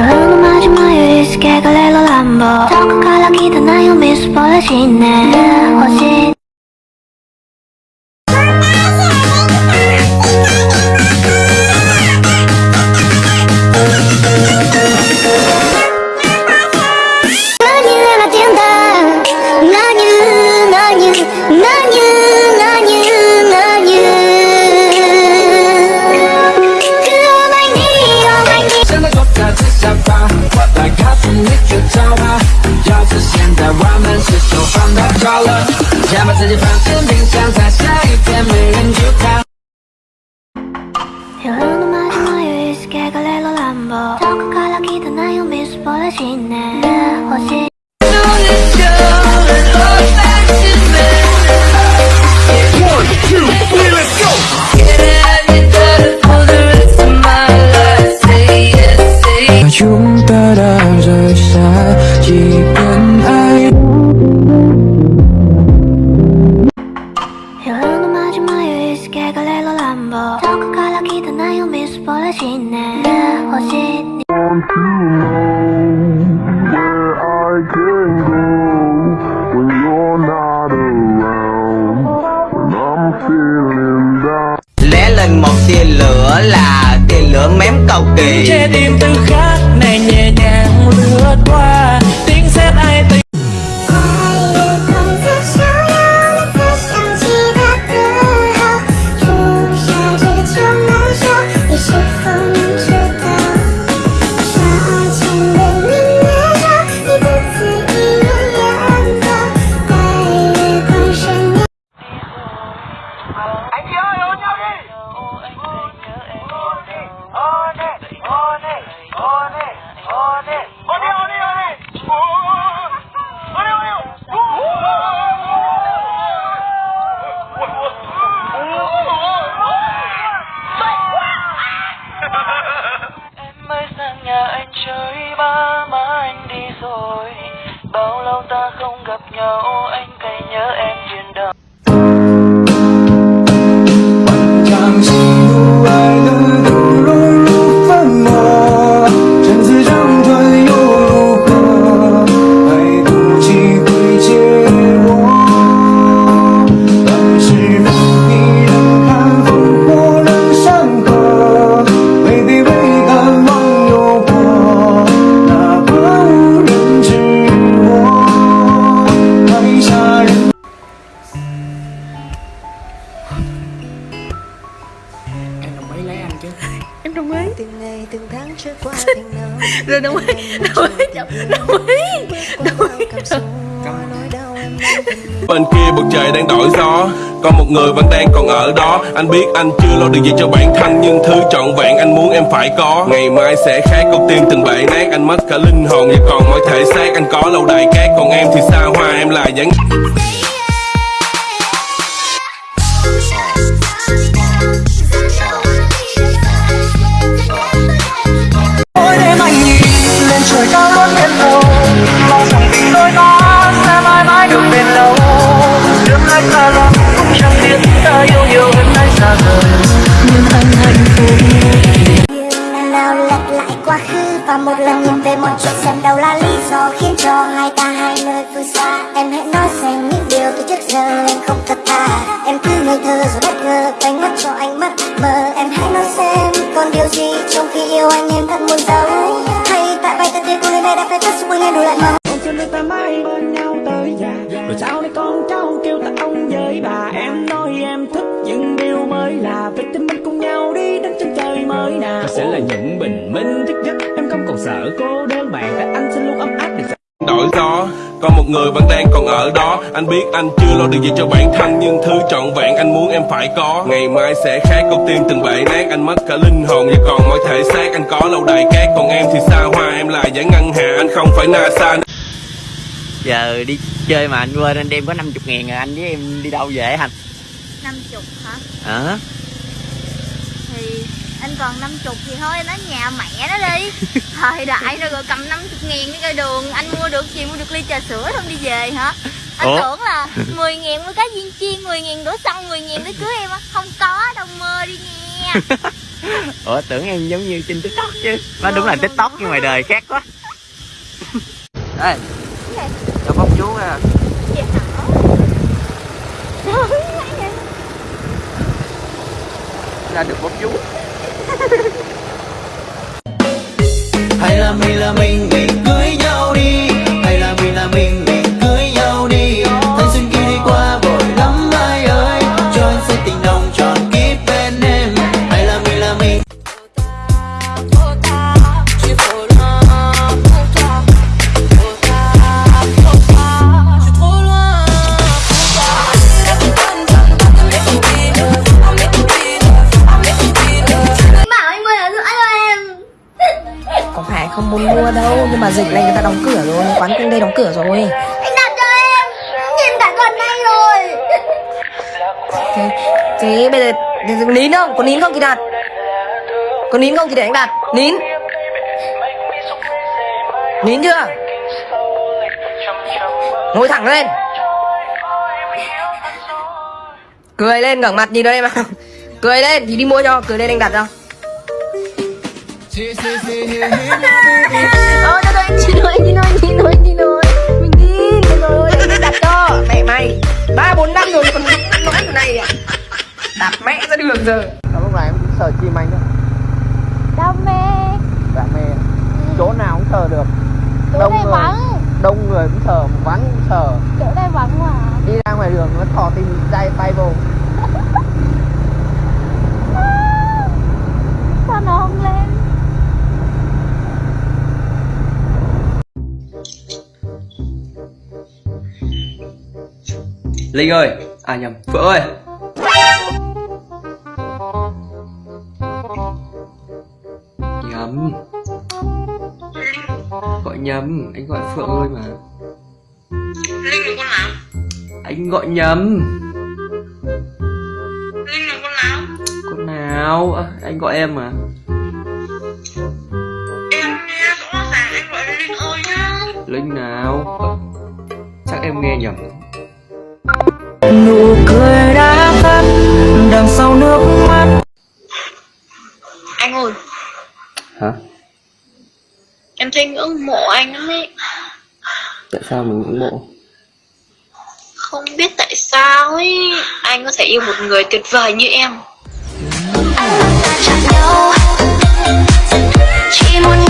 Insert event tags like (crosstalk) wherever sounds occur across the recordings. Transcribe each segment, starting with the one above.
夜のまじまゆりすけがれる乱暴から来たなよみすぼらしいね想，把自己放进冰箱，在下一天没人去看。Lẽ lên một tia lửa là tia lửa mém cầu kỳ. Đồng ý Đồng ý. Đồng ý Đồng ý Bên kia bầu trời đang đổi gió. Còn một người vẫn đang còn ở đó. Anh biết anh chưa lo được gì cho bản thân, Nhưng thứ trọn vẹn anh muốn em phải có. Ngày mai sẽ khác con tiên từng bể nát, Anh mất cả linh hồn. Và còn mọi thể xác Anh có lâu đài cát Còn em thì xa hoa, em là dáng và một lần nhìn về mọi chuyện xem đâu là lý do khiến cho hai ta hai nơi phương xa. Em hãy nói xem những điều từ trước giờ em không thật thà. Em cứ ngây thơ rồi bất ngờ đánh mất cho anh mất mờ. Em hãy nói xem còn điều gì trong khi yêu anh em thật muốn giấu. Hay tại bài thật cô nên đã phải tất sức em đủ lại màu sợ cô đơn bạn tại anh sẽ luôn ấm áp để đổi gió Còn một người vẫn đang còn ở đó. Anh biết anh chưa lo được gì cho bản thân Nhưng thứ trọn vẹn anh muốn em phải có. Ngày mai sẽ khác con tim từng bể nát Anh mất cả linh hồn. Và còn mọi thể xác Anh có lâu đài cát. Còn em thì xa hoa Em là giải ngân hà Anh không phải NASA. Giờ đi chơi mà anh quên anh đem có 50 ngàn rồi anh với em đi đâu về anh? 50 hả? Hả? Thì anh còn 50 thì thôi ở nhà mẹ nó đi. (laughs) Thời đại rồi rồi cầm 50 ngàn cái cây đường. Anh mua được gì mua được ly trà sữa không đi về hả? Anh Ủa? tưởng là (laughs) 10 ngàn mua cá viên chiên 10 ngàn đổ xăng 10 ngàn để cưới em á. Không có đâu mơ đi nha. (laughs) Ủa tưởng em giống như trên tiktok chứ. Nó đúng là tiktok nhưng ngoài đời khác quá. Đây cho bóc chú ra. Hả? ra được bóc chú hay là mình là mình mình cưới nhau? Thế, thế bây giờ nín không? Có nín không thì đặt Có nín không thì để anh đặt Nín? Nín chưa? Ngồi thẳng lên. Cười lên ngẩng mặt nhìn đây mà. (laughs) Cười lên thì đi mua cho. Cười lên anh đặt cho. (laughs) Ờ, lỗi, anh xin lỗi, anh xin lỗi, anh xin lỗi. Mình đi, rồi, đặt cho. Mẹ mày, ba bốn năm rồi còn nói kiểu này à? Đạp mẹ ra đường giờ lúc này em cũng sờ chim anh đó. Đam mê. Dạ mê. Chỗ nào cũng sờ được. Chỗ đông này người. vắng. Đông người cũng sờ vắng cũng sờ Chỗ này vắng mà đi ra ngoài đường nó thò tim tay bay vô Sao nó không lên Linh ơi. À nhầm. Phượng ơi. Nhầm. Gọi nhầm. Anh gọi Phượng ơi mà. Linh là con nào? Anh gọi nhầm. Linh là con nào? Con nào? À, Anh gọi em mà. Em nghe rõ ràng anh gọi Linh ơi nhá. Linh nào? Ờ, Chắc em nghe nhầm Anh ơi, Hả? Em thấy ngưỡng mộ anh lắm ấy. Tại sao mình ngưỡng mộ? Không biết tại sao ấy Anh có thể yêu một người tuyệt vời như em. Chỉ muốn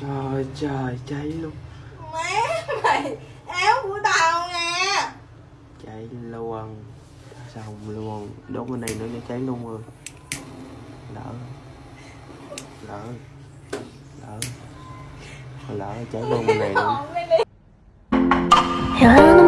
trời trời cháy luôn. Má mày áo của tao nè. Cháy luôn. Xong luôn? Đốt bên này nữa cho cháy luôn rồi. Lỡ. Lỡ. Lỡ. Lỡ cháy luôn bên này luôn 여름